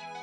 you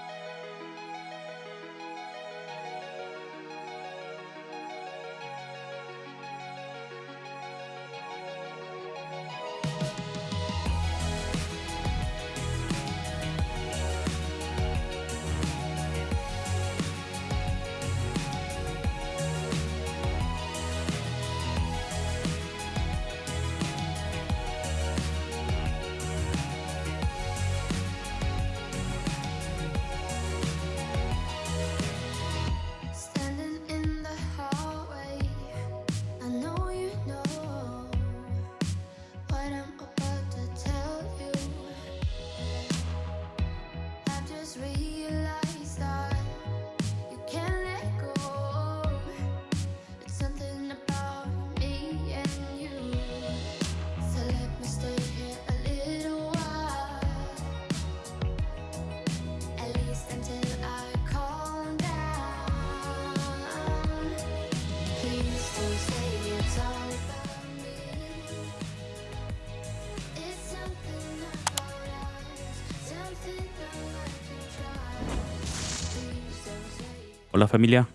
Hola familia,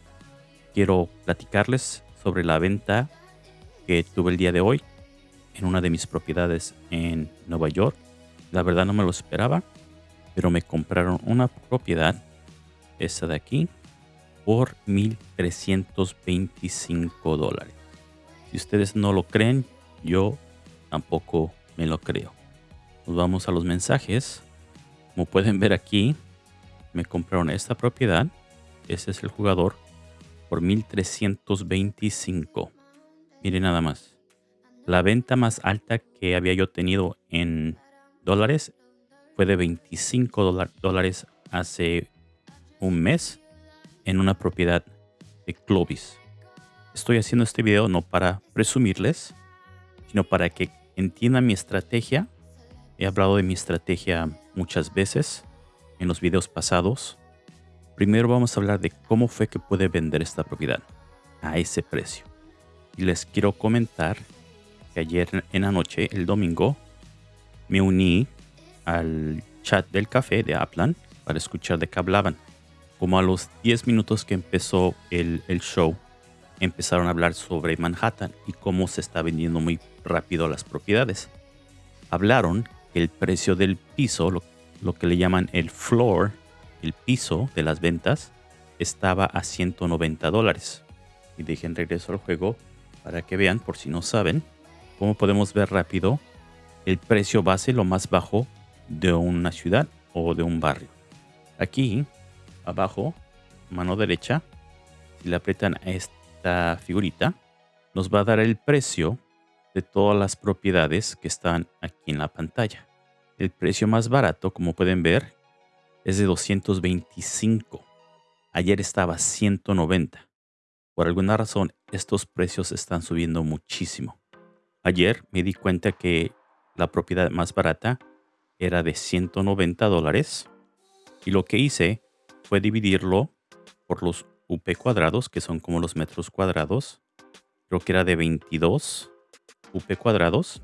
quiero platicarles sobre la venta que tuve el día de hoy en una de mis propiedades en Nueva York. La verdad no me lo esperaba, pero me compraron una propiedad, esta de aquí, por 1.325 dólares. Si ustedes no lo creen, yo tampoco me lo creo. Nos vamos a los mensajes. Como pueden ver aquí, me compraron esta propiedad ese es el jugador por 1325. Miren nada más. La venta más alta que había yo tenido en dólares fue de 25 dola- dólares hace un mes en una propiedad de Clovis. Estoy haciendo este video no para presumirles, sino para que entiendan mi estrategia. He hablado de mi estrategia muchas veces en los videos pasados. Primero vamos a hablar de cómo fue que pude vender esta propiedad a ese precio. Y les quiero comentar que ayer en la noche, el domingo, me uní al chat del café de Aplan para escuchar de qué hablaban. Como a los 10 minutos que empezó el, el show, empezaron a hablar sobre Manhattan y cómo se está vendiendo muy rápido las propiedades. Hablaron que el precio del piso, lo, lo que le llaman el floor, el piso de las ventas, estaba a 190 dólares. Y dejen regreso al juego para que vean, por si no saben, cómo podemos ver rápido el precio base, lo más bajo de una ciudad o de un barrio. Aquí, abajo, mano derecha, si le aprietan a esta figurita, nos va a dar el precio de todas las propiedades que están aquí en la pantalla. El precio más barato, como pueden ver, es de 225. Ayer estaba 190. Por alguna razón, estos precios están subiendo muchísimo. Ayer me di cuenta que la propiedad más barata era de 190 dólares y lo que hice fue dividirlo por los UP cuadrados, que son como los metros cuadrados. Creo que era de 22 UP cuadrados.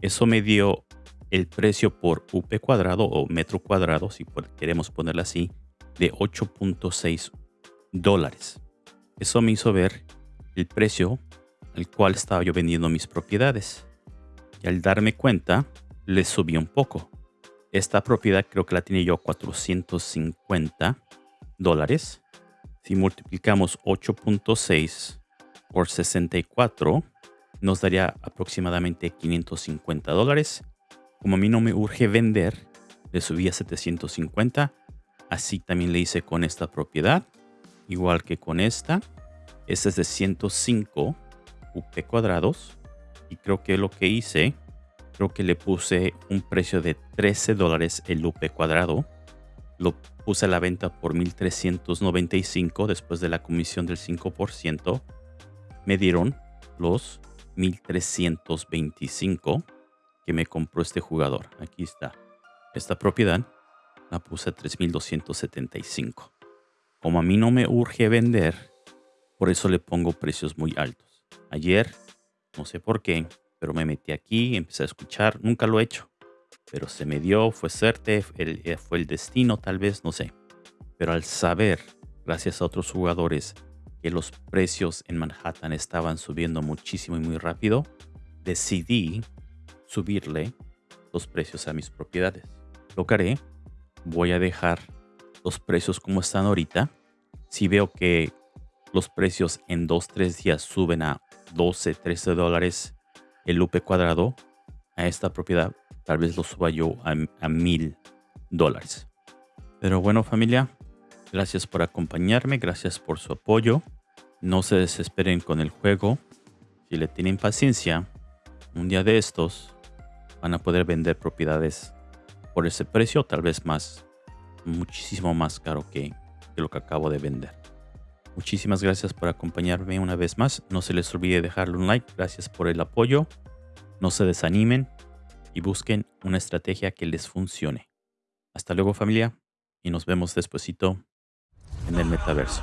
Eso me dio el precio por UP cuadrado o metro cuadrado, si queremos ponerlo así, de 8.6 dólares. Eso me hizo ver el precio al cual estaba yo vendiendo mis propiedades. Y al darme cuenta, le subí un poco. Esta propiedad creo que la tiene yo a 450 dólares. Si multiplicamos 8.6 por 64, nos daría aproximadamente 550 dólares. Como a mí no me urge vender, le subí a 750. Así también le hice con esta propiedad, igual que con esta. Esta es de 105 UP cuadrados. Y creo que lo que hice, creo que le puse un precio de 13 dólares el UP cuadrado. Lo puse a la venta por 1395 después de la comisión del 5%. Me dieron los 1325 que me compró este jugador. Aquí está. Esta propiedad la puse a 3275. Como a mí no me urge vender, por eso le pongo precios muy altos. Ayer, no sé por qué, pero me metí aquí, empecé a escuchar. Nunca lo he hecho, pero se me dio, fue suerte, eh, fue el destino, tal vez, no sé. Pero al saber, gracias a otros jugadores, que los precios en Manhattan estaban subiendo muchísimo y muy rápido, decidí subirle los precios a mis propiedades. Lo haré, voy a dejar los precios como están ahorita. Si veo que los precios en 2-3 días suben a 12, 13 dólares el UP cuadrado a esta propiedad, tal vez lo suba yo a, a mil dólares. Pero bueno familia, gracias por acompañarme, gracias por su apoyo. No se desesperen con el juego. Si le tienen paciencia, un día de estos van a poder vender propiedades por ese precio, tal vez más, muchísimo más caro que, lo que acabo de vender. Muchísimas gracias por acompañarme una vez más. No se les olvide dejarle un like. Gracias por el apoyo. No se desanimen y busquen una estrategia que les funcione. Hasta luego familia y nos vemos despuesito en el metaverso.